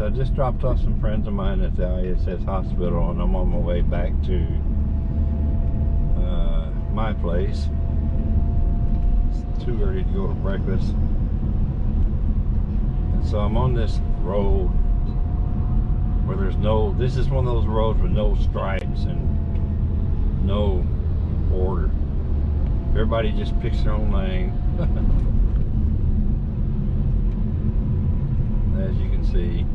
So I just dropped off some friends of mine at the ISS hospital and I'm on my way back to uh, my place. It's too early to go to breakfast. And so I'm on this road where there's no, this is one of those roads with no stripes and no order. Everybody just picks their own lane. As you can see.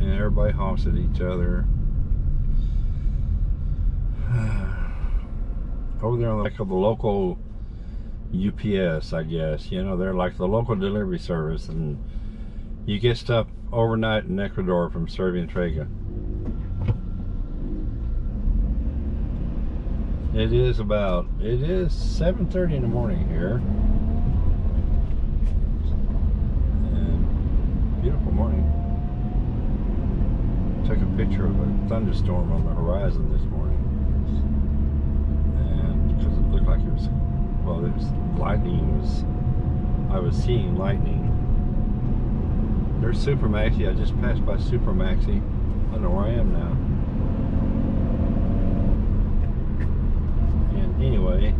And everybody honks at each other. Over there on the, like the local UPS, I guess. You know, they're like the local delivery service and you get stuff overnight in Ecuador from and Trega. It is about, it is 7.30 in the morning here. And beautiful morning. Took a picture of a thunderstorm on the horizon this morning. And because it looked like it was, well, it was, lightning was, I was seeing lightning. There's Super Maxi. I just passed by Super Maxi. I don't know where I am now. And anyway.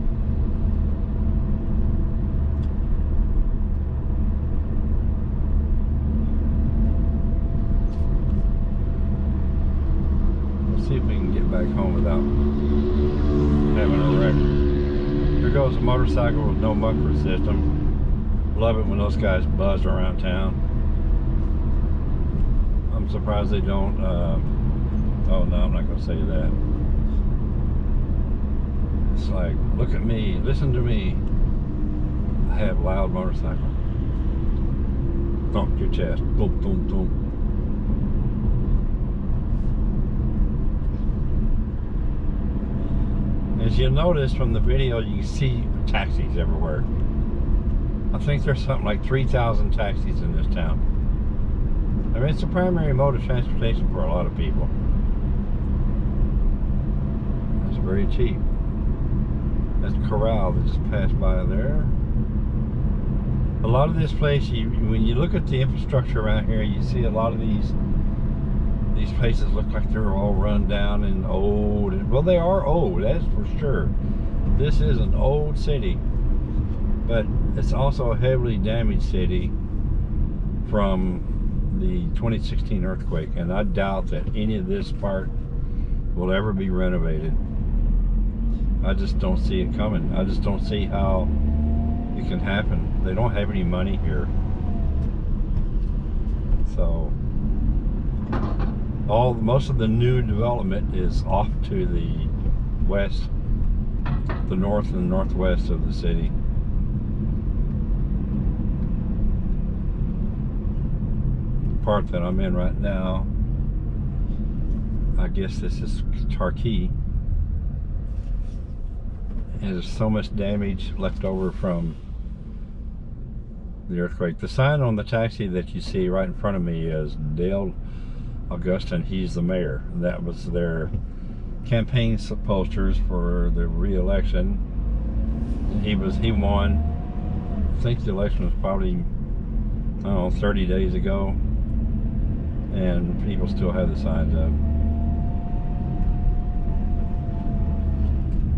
Let's see if we can get back home without having a wreck. Here goes a motorcycle with no muffler system. Love it when those guys buzz around town. I'm surprised they don't, uh, oh no, I'm not to say that. It's like, look at me, listen to me. I have loud motorcycle. Thump your chest. Boom, boom, boom. As you'll notice from the video, you see taxis everywhere. I think there's something like 3,000 taxis in this town. I mean, it's a primary mode of transportation for a lot of people. It's very cheap. That's corral that just passed by there. A lot of this place, you, when you look at the infrastructure around here, you see a lot of these these places look like they're all run down and old. Well, they are old, that's for sure. This is an old city, but it's also a heavily damaged city from the 2016 earthquake, and I doubt that any of this part will ever be renovated. I just don't see it coming. I just don't see how it can happen. They don't have any money here. So all most of the new development is off to the west, the north and northwest of the city. The part that I'm in right now, I guess this is and there's so much damage left over from the earthquake. The sign on the taxi that you see right in front of me is Dale Augustin. He's the mayor. That was their campaign posters for the re-election. He was he won. I think the election was probably I don't know 30 days ago, and people still have the signs up.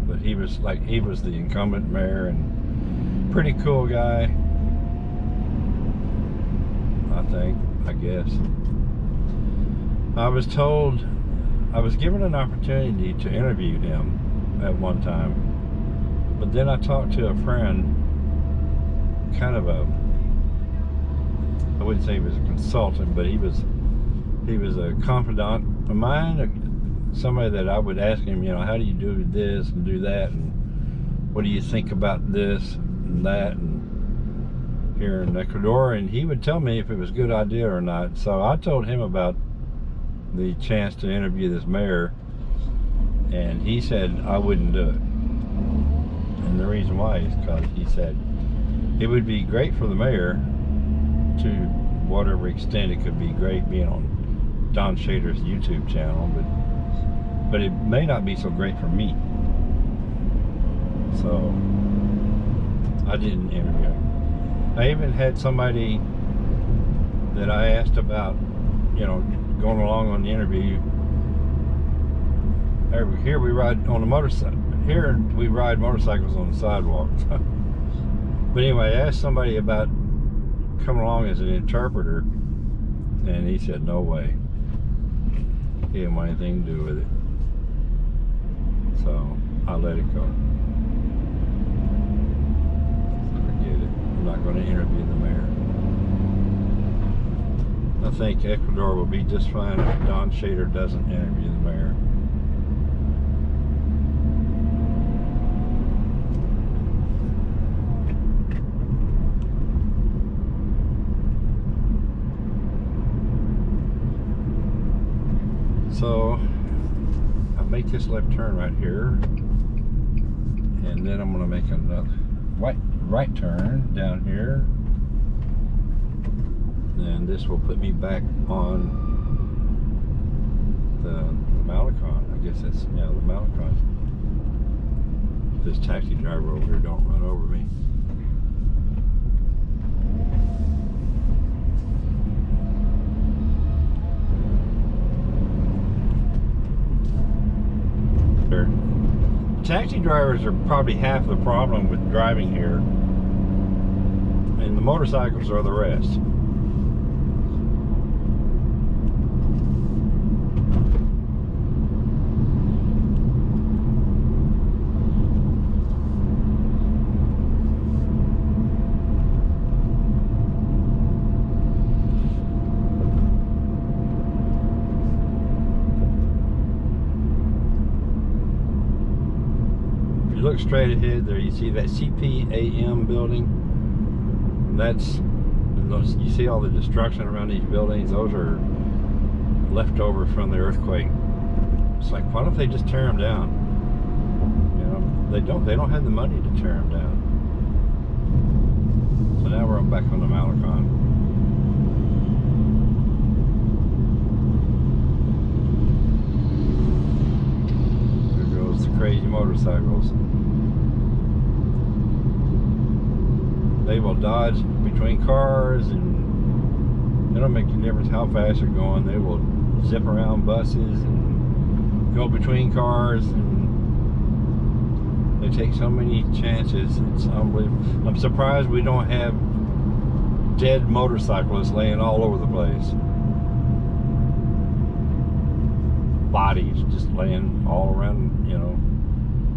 But he was like he was the incumbent mayor and pretty cool guy I think I guess I was told I was given an opportunity to interview him at one time but then I talked to a friend kind of a I wouldn't say he was a consultant but he was he was a confidant of mine somebody that I would ask him, you know, how do you do this and do that, and what do you think about this and that, and here in Ecuador, and he would tell me if it was a good idea or not. So I told him about the chance to interview this mayor, and he said I wouldn't do it. And the reason why is because he said it would be great for the mayor to whatever extent it could be great being on Don Shader's YouTube channel, but but it may not be so great for me. So I didn't interview. I even had somebody that I asked about, you know, going along on the interview. Over Here we ride on the motorcycle. Here we ride motorcycles on the sidewalk. but anyway, I asked somebody about coming along as an interpreter, and he said, no way. He didn't want anything to do with it. So I let it go. Forget it. I'm not going to interview the mayor. I think Ecuador will be just fine if Don Shader doesn't interview the mayor. So I make this left turn right here, and then I'm gonna make another right right turn down here. And this will put me back on the, the. I guess that's yeah the Malecon. This taxi driver over here don't run over me. Taxi drivers are probably half the problem with driving here, and the motorcycles are the rest. Straight ahead there, you see that CPAM building. That's you see all the destruction around these buildings. Those are leftover from the earthquake. It's like, why don't they just tear them down? You know, they don't. They don't have the money to tear them down. So now we're back on the Malecon. There goes the crazy motorcycles. They will dodge between cars and it don't make any difference how fast they're going. They will zip around buses and go between cars and they take so many chances. It's unbelievable. I'm surprised we don't have dead motorcyclists laying all over the place. Bodies just laying all around, you know,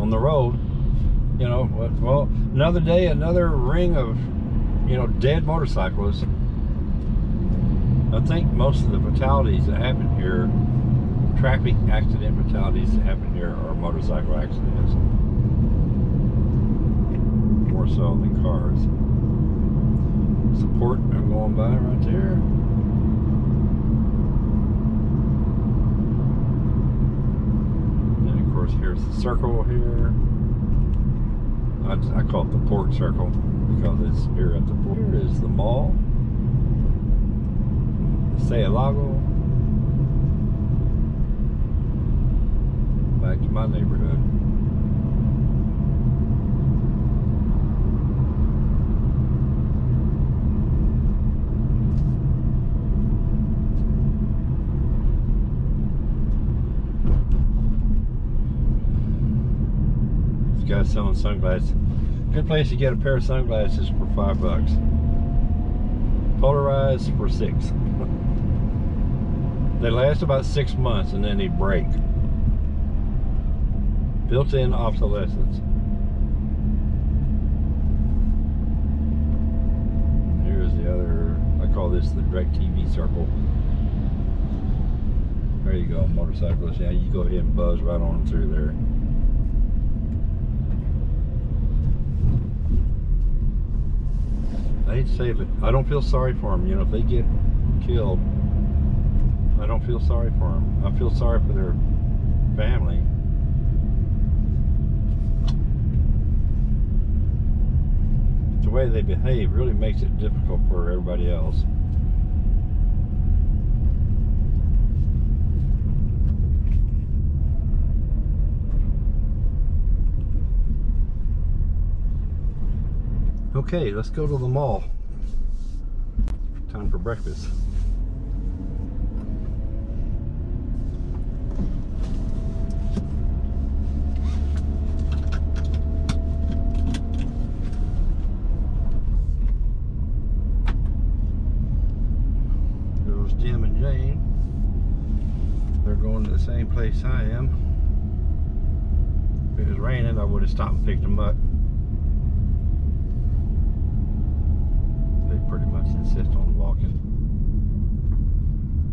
on the road. You know, well, another day, another ring of, you know, dead motorcyclists. I think most of the fatalities that happen here, traffic accident fatalities that happen here are motorcycle accidents. More so than cars. Support, I'm going by right there. And of course, here's the circle here. I, I call it the port circle because it's here at the port. Here is the mall. Say Lago. Back to my neighborhood. Selling sunglasses. Good place to get a pair of sunglasses for five bucks. Polarized for six. they last about six months and then they break. Built-in obsolescence. Here's the other, I call this the direct TV circle. There you go, motorcyclist. Yeah, you go ahead and buzz right on through there. Say it, I don't feel sorry for them. You know, if they get killed, I don't feel sorry for them. I feel sorry for their family. The way they behave really makes it difficult for everybody else. Okay, let's go to the mall. time for breakfast. There's Jim and Jane. They're going to the same place I am. If it was raining, I would have stopped and picked them up. They pretty much insist on walking.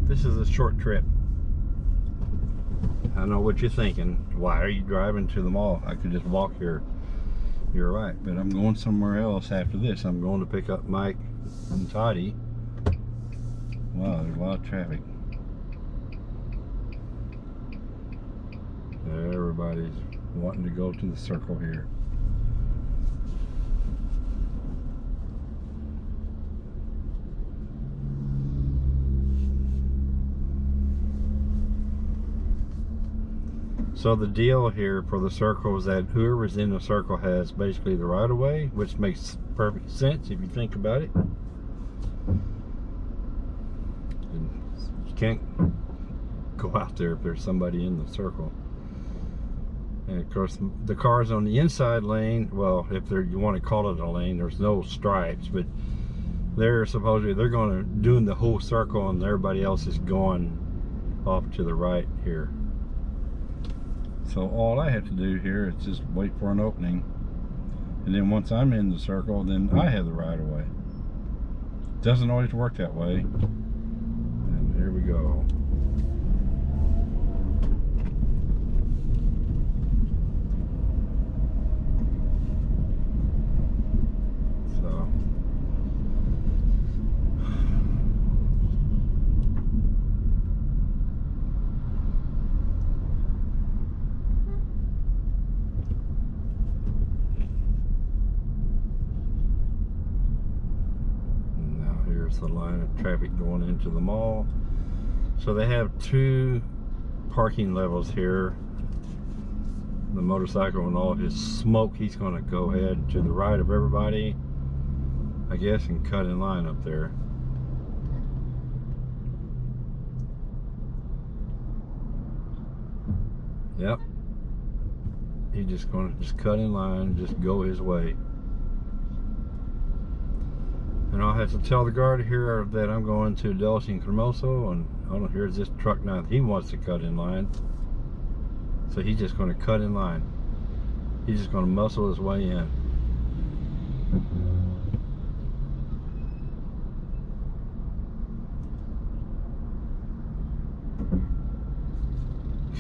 This is a short trip. I know what you're thinking. Why are you driving to the mall? I could just walk here. You're right, but I'm going somewhere else after this. I'm going to pick up Mike and Toddy. Wow, there's a lot of traffic. Everybody's wanting to go to the circle here. So the deal here for the circle is that whoever's in the circle has basically the right of way, which makes perfect sense if you think about it. And you can't go out there if there's somebody in the circle. And of course, the cars on the inside lane, well, if you want to call it a lane, there's no stripes, but they're supposedly, they're going to doing the whole circle and everybody else is going off to the right here. So all I have to do here is just wait for an opening. And then once I'm in the circle, then I have the right of way. Doesn't always work that way. And here we go. So The line of traffic going into the mall. So they have two parking levels here. The motorcycle and all his smoke, he's gonna go ahead to the right of everybody, I guess, and cut in line up there. Yep. He's just gonna just cut in line, just go his way. And I'll have to tell the guard here that I'm going to Dulce and Cremoso, and I don't here's this truck now. He wants to cut in line. So he's just going to cut in line. He's just going to muscle his way in.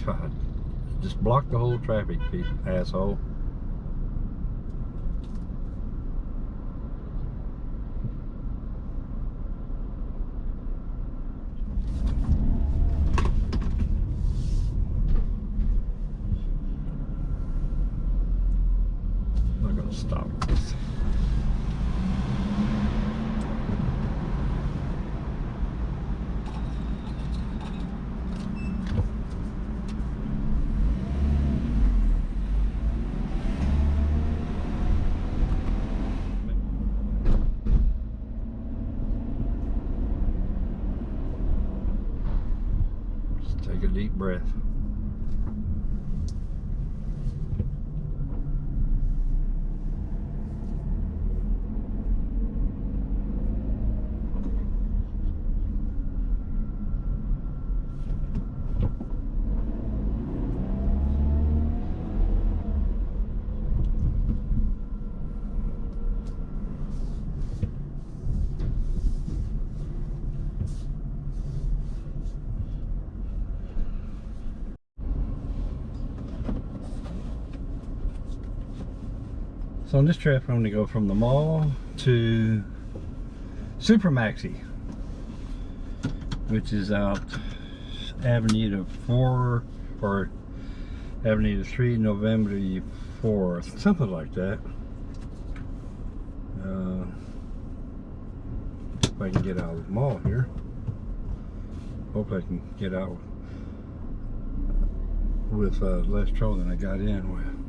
God, just block the whole traffic, asshole. I'm not gonna stop this. Just take a deep breath. So on this trip, I'm to go from the mall to Super Maxi, which is out Avenue 4 or Avenue 3, November 4th, something like that. Uh, if I can get out of the mall here. Hope I can get out with uh, less trouble than I got in with.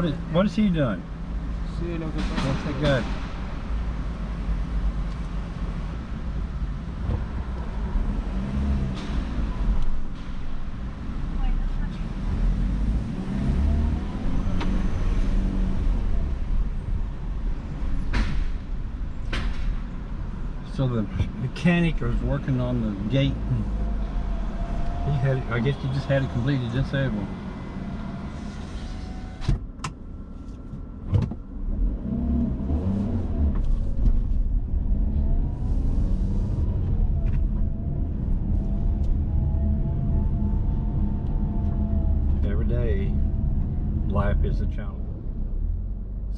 What is what is he doing? Sí, lo que pasa What's that good? So the mechanic was working on the gate. He had, I guess he just had it completely disabled.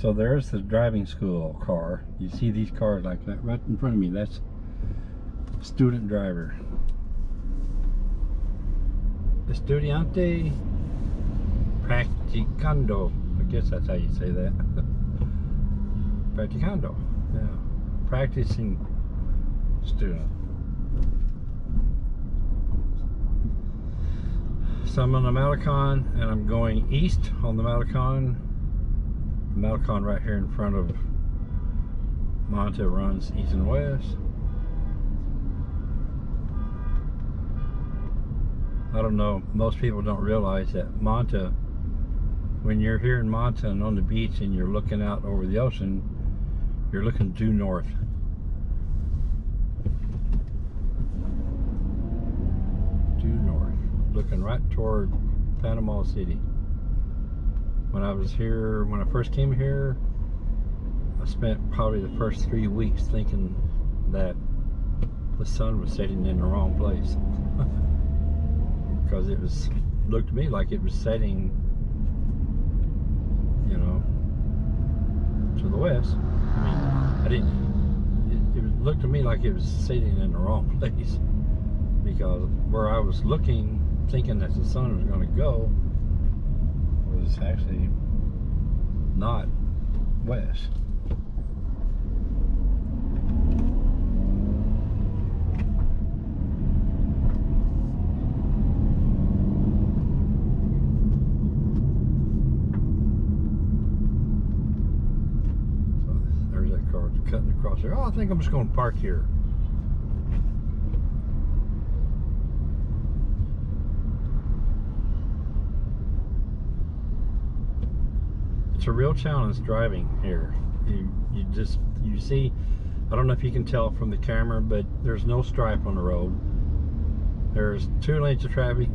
So there's the driving school car. You see these cars like that right in front of me. That's student driver. Estudiante practicando. I guess that's how you say that. practicando. Yeah. Practicing student. So I'm on the Malecon and I'm going east on the Malecon. Malecon right here in front of Manta runs east and west. I don't know, most people don't realize that Manta, when you're here in Manta and on the beach and you're looking out over the ocean, you're looking due north. Due north, looking right toward Panama City. When I was here, when I first came here, I spent probably the first three weeks thinking that the sun was setting in the wrong place. because it was looked to me like it was setting you know to the west i mean i didn't it, it looked to me like it was setting in the wrong place because where i was looking thinking that the sun was going to go was actually not west So there's that car cutting across there. Oh, I think I'm just going to park here. It's a real challenge driving here. You you just you see. I don't know if you can tell from the camera, but there's no stripe on the road. There's two lanes of traffic.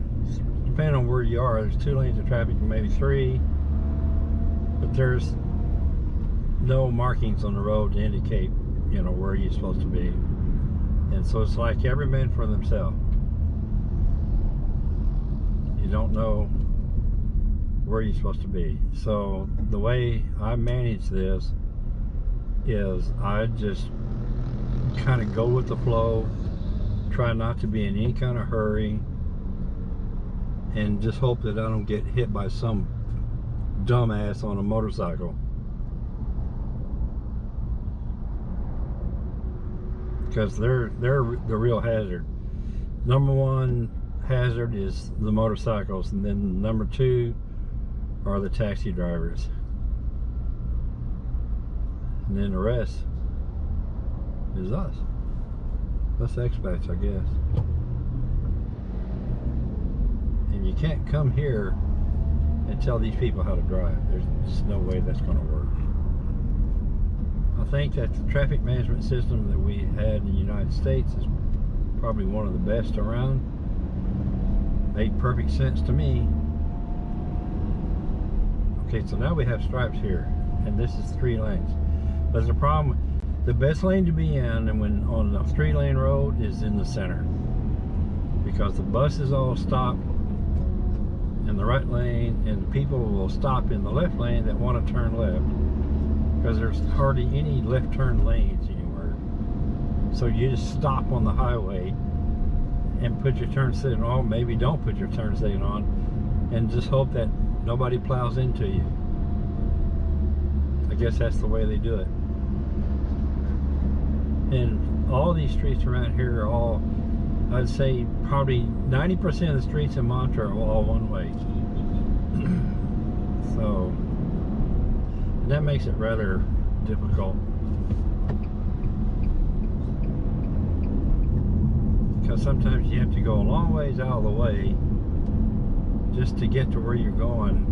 Depending on where you are, there's two lanes of traffic, maybe three. But there's no markings on the road to indicate, you know, where you're supposed to be. And so it's like every man for themselves. You don't know where you're supposed to be. So the way I manage this is I just kind of go with the flow, try not to be in any kind of hurry, and just hope that I don't get hit by some dumbass on a motorcycle. because they're they're the real hazard. Number one hazard is the motorcycles, and then number two are the taxi drivers, and then the rest is us. Us expats, I guess. And you can't come here and tell these people how to drive. There's just no way that's going to work. I think that the traffic management system that we had in the United States is probably one of the best around. Made perfect sense to me. Okay, so now we have stripes here, and this is three lanes. But the problem, the best lane to be in, and when on a three-lane road, is in the center, because the buses all stop in the right lane, and people will stop in the left lane that want to turn left because there's hardly any left turn lanes anywhere. So you just stop on the highway and put your turn signal on, maybe don't put your turn signal on, and just hope that nobody plows into you. I guess that's the way they do it. And all these streets around here are all, I'd say probably 90% of the streets in Montreux are all one way. so that makes it rather difficult. Because sometimes you have to go a long ways out of the way just to get to where you're going,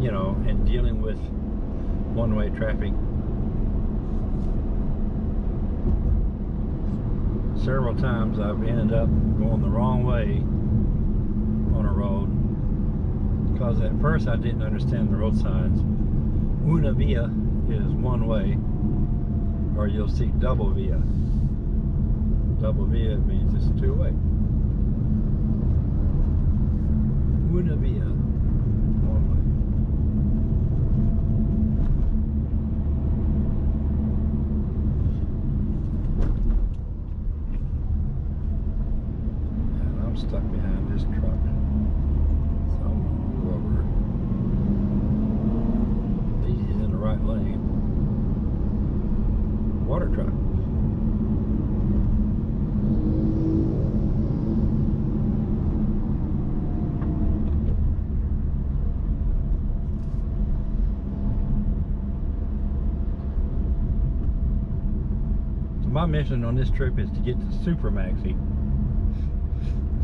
you know, and dealing with one-way traffic. Several times I've ended up going the wrong way on a road because at first I didn't understand the road signs. Una via is one way, or you'll see double via. Double via means it's two way. Una via, one way. And I'm stuck behind this truck. So I'm gonna move over. He's in the right lane. Water truck. So my mission on this trip is to get to Super Maxi.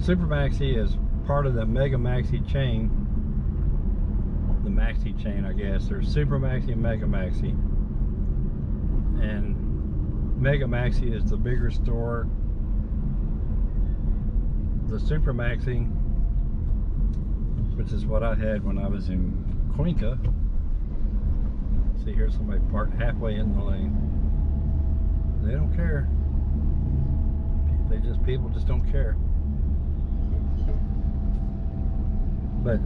Super Maxi is part of the Mega Maxi chain. The Maxi chain, I guess. There's Super Maxi and Mega Maxi. And Mega Maxi is the bigger store. The Super Maxi, which is what I had when I was in Cuenca. See here, somebody parked halfway in the lane. They don't care. They just, people just don't care. But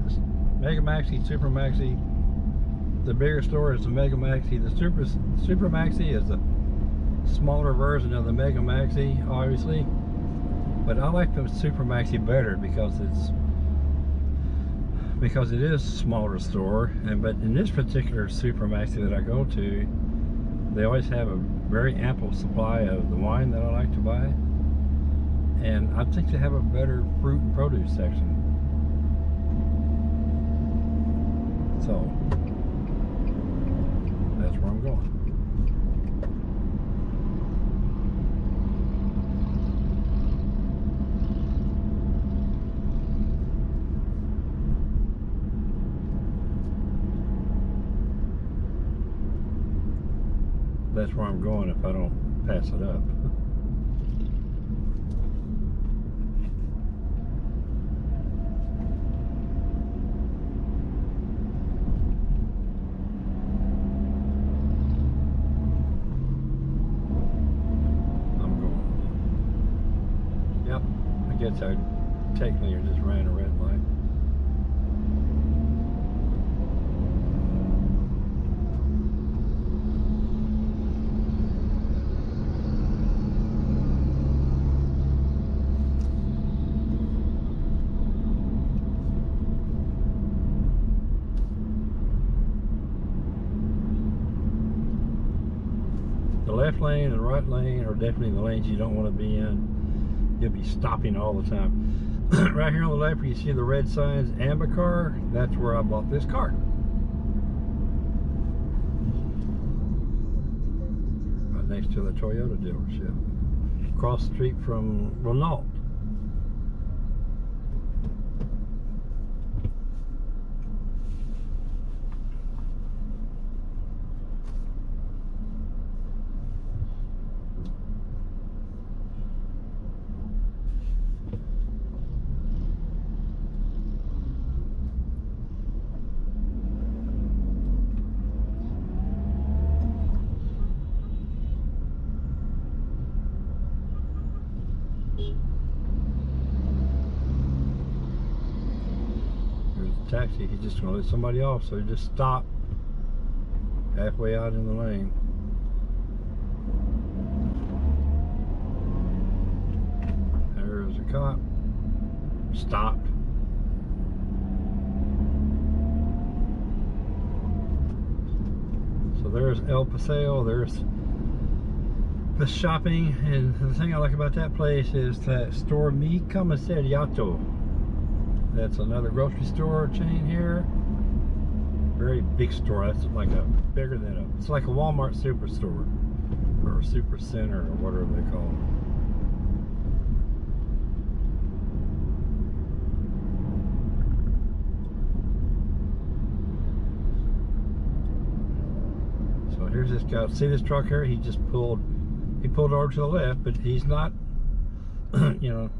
Mega Maxi, Super Maxi, the bigger store is the Mega Maxi. The Super Super Maxi is a smaller version of the Mega Maxi, obviously. But I like the Super Maxi better because it's because it is a smaller store. And but in this particular Super Maxi that I go to, they always have a very ample supply of the wine that I like to buy. And I think they have a better fruit and produce section. So that's where I'm going. That's where I'm going if I don't pass it up. I'm going. Yep, I guess I technically just ran a red light. The left lane and the right lane are definitely the lanes you don't want to be in. You'll be stopping all the time. right here on the left you see the red signs, Ambacar, that's where I bought this car. Right next to the Toyota dealership. Across the street from Renault. He's just gonna let somebody off, so he just stopped halfway out in the lane. There's a cop, stopped. So there's El Paseo, there's the shopping, and the thing I like about that place is that store Mi Comisariato. That's another grocery store chain here. very big store. That's like a bigger than a. It's like a Walmart superstore or super center or whatever they call it. So here's this guy. See this truck here? He just pulled. He pulled over to the left, but he's not. you know,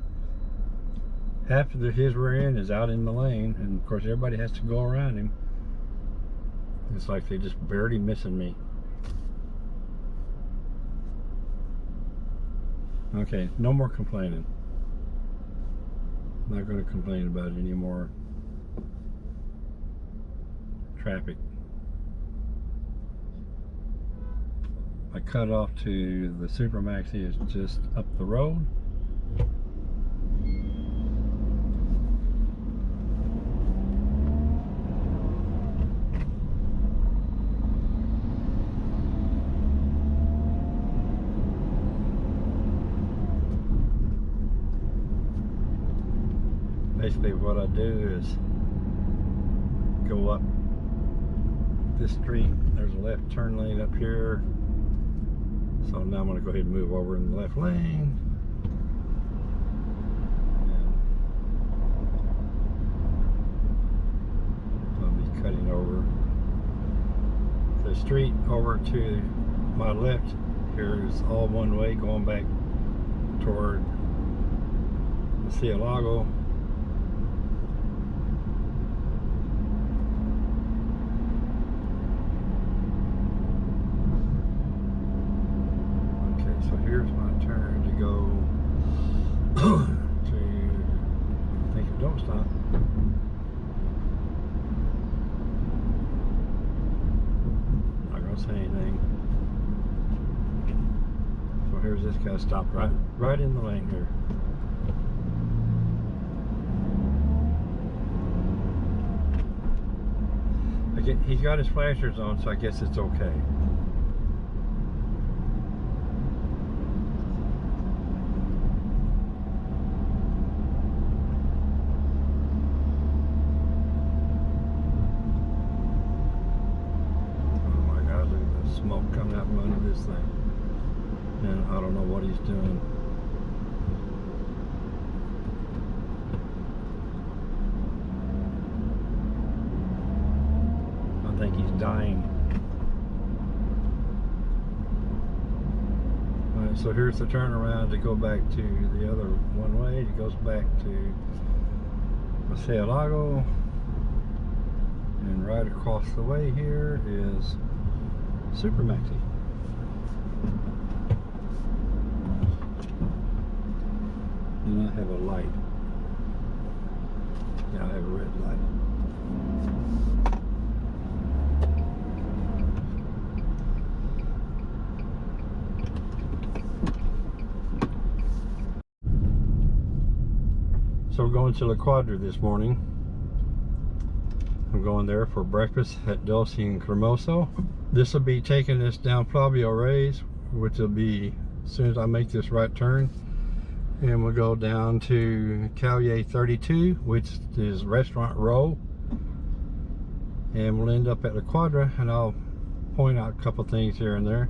half of the, his rear end is out in the lane, and of course everybody has to go around him. It's like they just barely missing me. Okay, no more complaining. I'm Not going to complain about it anymore. Traffic. I cut off to the Super Maxi is just up the road. Basically what I do is go up this street. There's a left turn lane up here. So now I'm going to go ahead and move over in the left lane. And I'll be cutting over the street over to my left. Here is all one way going back toward Lago. Okay, so here's my turn to go to think of don't stop. Not gonna say anything. So here's this guy stopped right right in the lane here. I get, he's got his flashers on, so I guess it's okay. Oh my god, look at the smoke coming out from under this thing. And I don't know what he's doing. I think he's dying. Alright, so here's the turnaround to go back to the other one way. It goes back to Paseo Lago. And right across the way here is Super Maxi. And I have a light. Yeah, I have a red light. We're going to La Quadra this morning. I'm going there for breakfast at Dulce and Cremoso. This will be taking us down Flavio Reyes, which will be as soon as I make this right turn. And we'll go down to Calle 32, which is Restaurant Row. And we'll end up at La Quadra, and I'll point out a couple things here and there.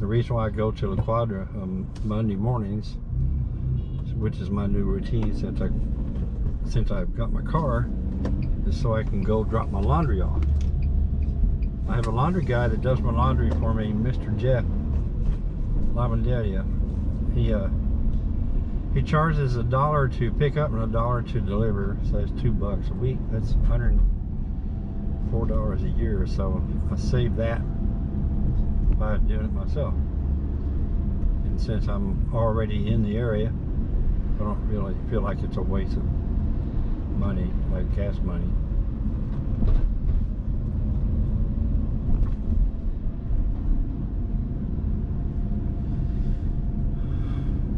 The reason why I go to La Quadra on um, Monday mornings, which is my new routine since I since I've got my car, is so I can go drop my laundry off. I have a laundry guy that does my laundry for me, Mr. Jeff Lavanderia. He uh he charges a dollar to pick up and a dollar to deliver, so that's two bucks a week. That's hundred four dollars a year, so I save that by doing it myself. And since I'm already in the area, I don't really feel like it's a waste of money, like gas money.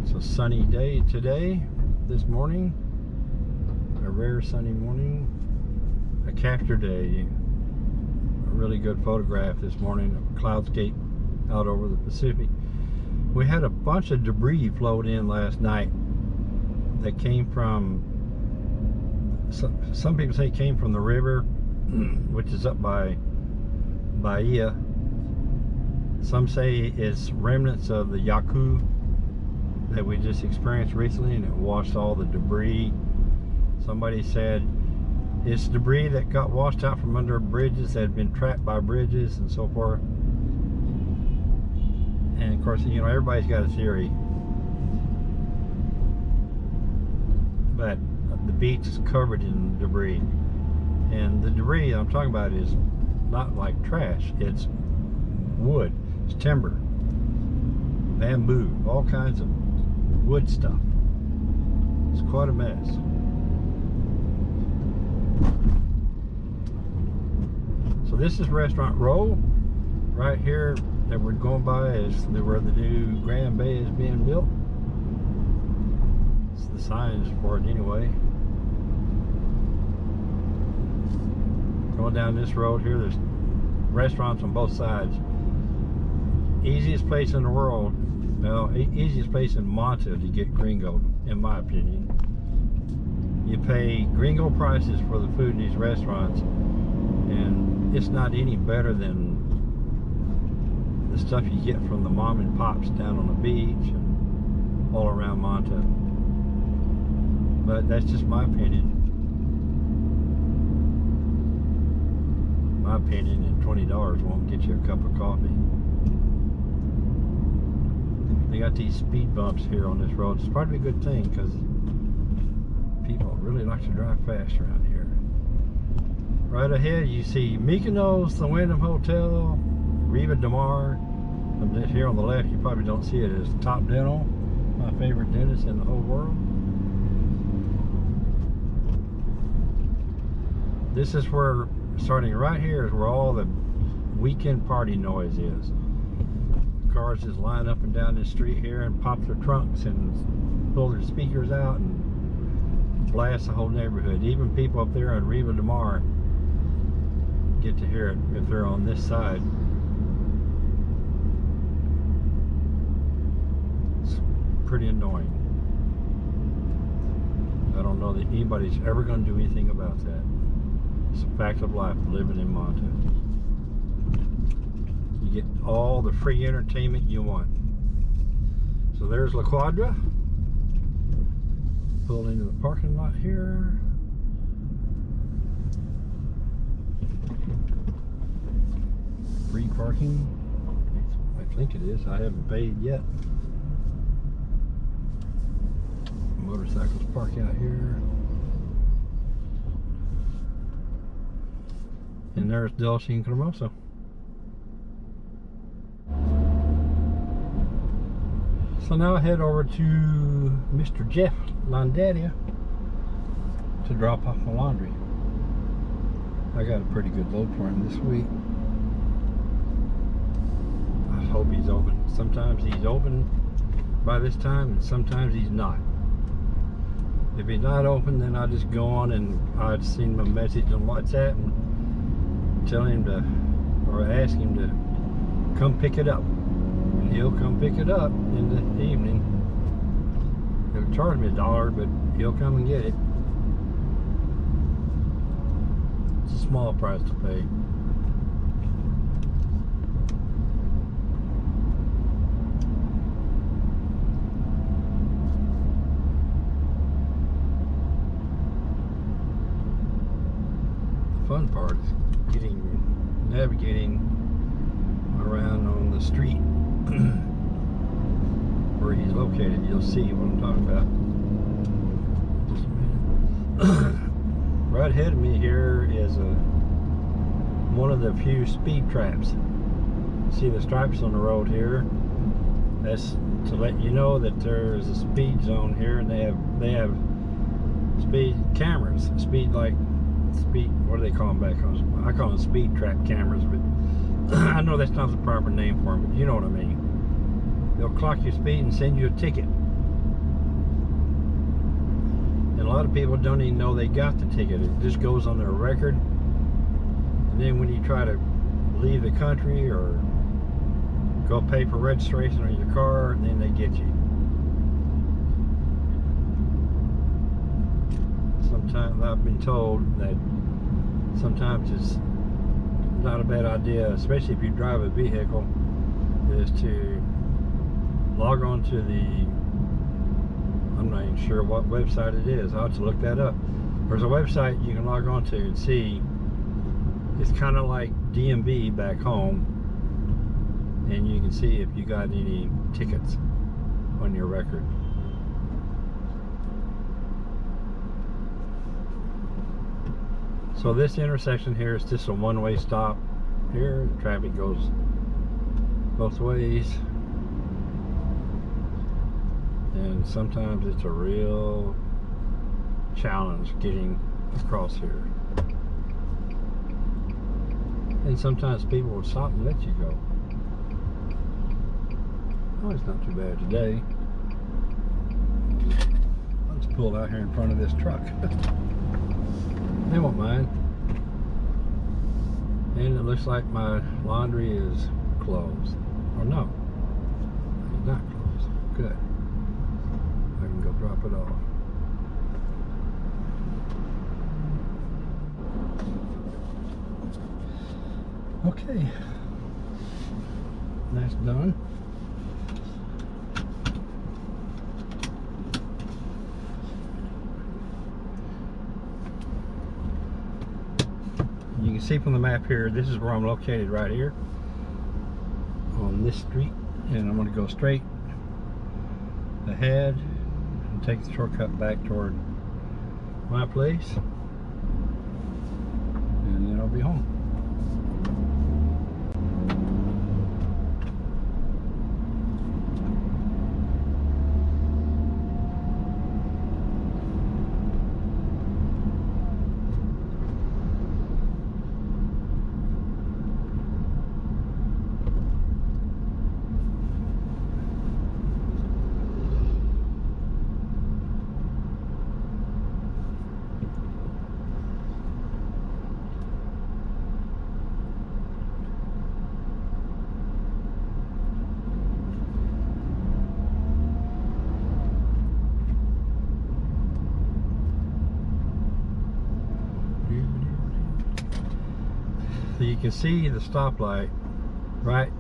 It's a sunny day today, this morning. A rare sunny morning. A capture day. A really good photograph this morning of cloudscape out over the Pacific. We had a bunch of debris float in last night that came from some, some people say came from the river which is up by Bahia. Some say it's remnants of the Yaku that we just experienced recently and it washed all the debris. Somebody said it's debris that got washed out from under bridges that had been trapped by bridges and so forth. And of course, you know, everybody's got a theory. But beach is covered in debris. And the debris I'm talking about is not like trash, it's wood, it's timber, bamboo, all kinds of wood stuff. It's quite a mess. So this is Restaurant Row. Right here that we're going by is where the new Grand Bay is being built. It's the signs for it anyway. Going down this road here, there's restaurants on both sides. Easiest place in the world, well, e easiest place in Manta to get gringo, in my opinion. You pay gringo prices for the food in these restaurants, and it's not any better than the stuff you get from the mom and pops down on the beach and all around Manta. But that's just my opinion. My opinion, and $20 won't get you a cup of coffee. They got these speed bumps here on this road. It's probably a good thing because people really like to drive fast around here. Right ahead, you see Mykonos, the Wyndham Hotel, Riva de Mar. Here on the left, you probably don't see it. it, is Top Dental, my favorite dentist in the whole world. This is where, starting right here, is where all the weekend party noise is. Cars just line up and down this street here and pop their trunks and pull their speakers out and blast the whole neighborhood. Even people up there on Riva de Mar get to hear it if they're on this side. It's pretty annoying. I don't know that anybody's ever going to do anything about that. It's a fact of life living in Manta. You get all the free entertainment you want. So there's La Quadra. Pull into the parking lot here. Free parking. I think it is. I haven't paid yet. Motorcycles park out here. And there's Dulce and Cremoso. So now I head over to Mr. Jeff Landaria to drop off my laundry. I got a pretty good load for him this week. I hope he's open. Sometimes he's open by this time and sometimes he's not. If he's not open, then I just go on and send him a message on WhatsApp and tell him to, or ask him to come pick it up. He'll come pick it up in the evening. He'll charge me a dollar, but he'll come and get it. It's a small price to pay. Fun part navigating around on the street where he's located. You'll see what I'm talking about. Right ahead of me here is a one of the few speed traps. See the stripes on the road here. That's to let you know that there's a speed zone here, and they have they have speed cameras. Speed like speed. What do they call them back home? I call them speed trap cameras, but I know that's not the proper name for them. But you know what I mean. They'll clock your speed and send you a ticket. And a lot of people don't even know they got the ticket. It just goes on their record. And then when you try to leave the country or go pay for registration on your car, then they get you. Sometimes I've been told that sometimes it's not a bad idea, especially if you drive a vehicle, is to log on to the I'm not even sure what website it is. I'll have to look that up. There's a website you can log on to and see. It's kind of like DMV back home. And you can see if you got any tickets on your record. So this intersection here is just a one-way stop. Here, traffic goes both ways. And sometimes it's a real challenge getting across here. And sometimes people will stop and let you go. Oh, it's not too bad today. I just pulled out here in front of this truck. they won't mind. And it looks like my laundry is closed. Or no, it's not closed. Good. I can go drop it off. Okay. That's done. See from the map here, this is where I'm located right here on this street and I'm going to go straight ahead and take the shortcut back toward my place and then I'll be home. So you can see the stoplight right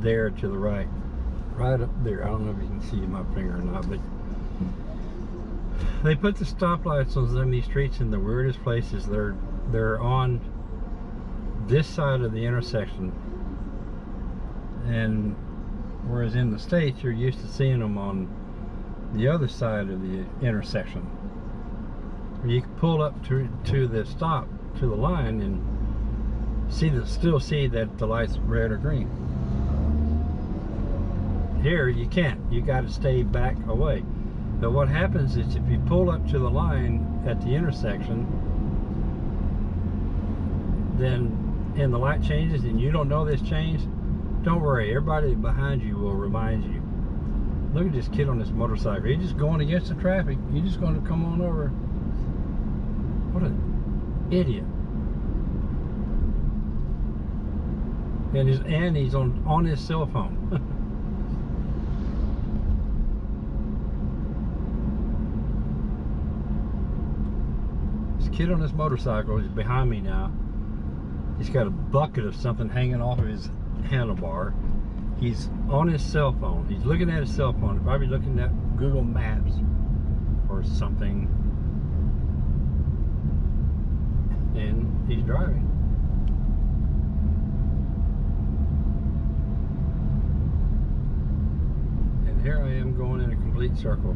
there to the right. Right up there. I don't know if you can see my finger or not, but they put the stoplights on some of these streets in the weirdest places. They're they're on this side of the intersection. And whereas in the States you're used to seeing them on the other side of the intersection. You can pull up to to the stop to the line and see the still see that the light's red or green. Here you can't. You got to stay back away. But what happens is if you pull up to the line at the intersection, then and the light changes and you don't know this change, don't worry. Everybody behind you will remind you. Look at this kid on this motorcycle. He's just going against the traffic. He's just going to come on over. What an idiot. And his and he's on on his cell phone. this kid on this motorcycle is behind me now. He's got a bucket of something hanging off of his handlebar. He's on his cell phone. He's looking at his cell phone, probably looking at Google Maps or something. And he's driving. Here I am going in a complete circle.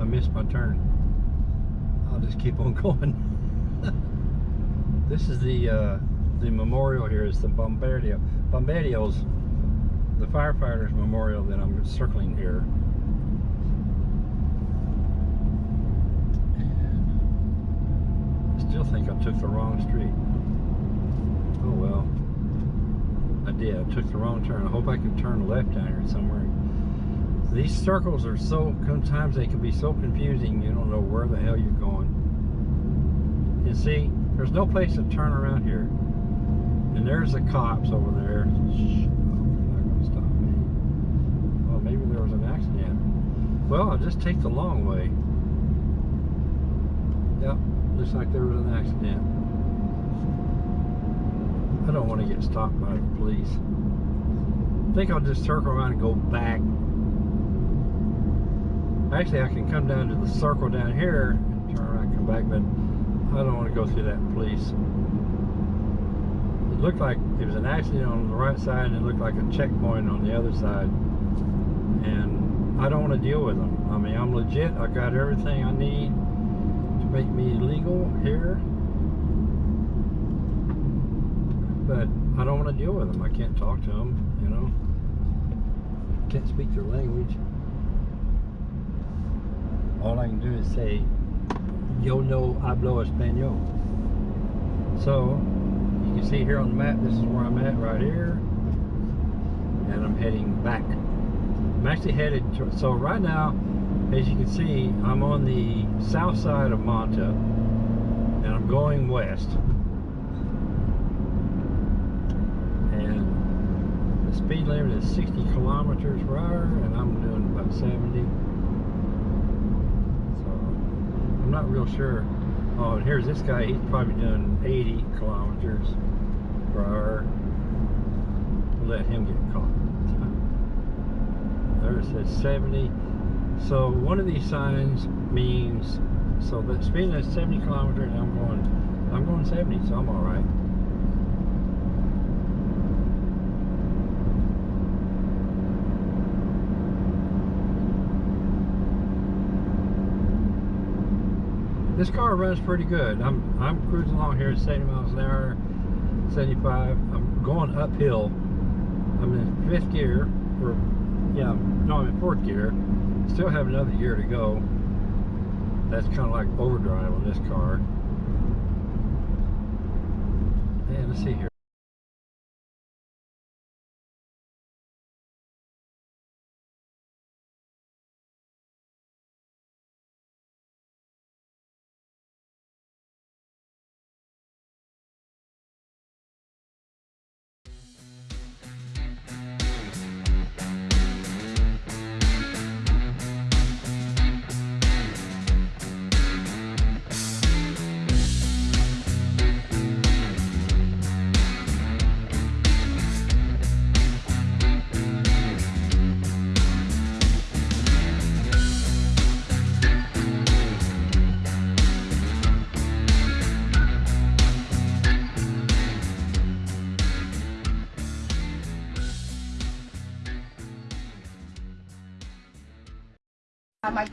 I missed my turn. I'll just keep on going. this is the uh, the memorial here is the Bombardier. Bombardier's the firefighters memorial that I'm circling here. I still think I took the wrong street. Oh well. I did. I took the wrong turn. I hope I can turn left down here somewhere these circles are so, sometimes they can be so confusing, you don't know where the hell you're going. And see, there's no place to turn around here. And there's the cops over there. Shh, not to stop me. Well, maybe there was an accident. Well, I'll just take the long way. Yep, looks like there was an accident. I don't want to get stopped by the police. I think I'll just circle around and go back. Actually, I can come down to the circle down here and turn around and come back, but I don't want to go through that police. It looked like it was an accident on the right side and it looked like a checkpoint on the other side. And I don't want to deal with them. I mean, I'm legit. I got everything I need to make me legal here. But I don't want to deal with them. I can't talk to them, you know. Can't speak their language. All I can do is say, yo no hablo español. So, you can see here on the map, this is where I'm at right here. And I'm heading back. I'm actually headed to, so right now, as you can see, I'm on the south side of Manta. And I'm going west. And the speed limit is 60 kilometers per hour, and I'm doing about 70. So I'm not real sure. Oh, and here's this guy. He's probably doing 80 kilometers per hour. Let him get caught. There it says 70. So one of these signs means so the speed is 70 kilometers, I'm going I'm going 70, so I'm all right. This car runs pretty good. I'm I'm cruising along here at 70 miles an hour, 75. I'm going uphill. I'm in fifth gear, or yeah, no, I'm in fourth gear. Still have another year to go. That's kind of like overdrive on this car. And let's see here.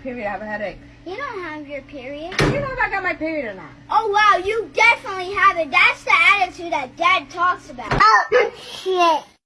Period. I have a headache. You don't have your period. You know if I got my period or not. Oh wow, you definitely have it. That's the attitude that Dad talks about. Oh shit.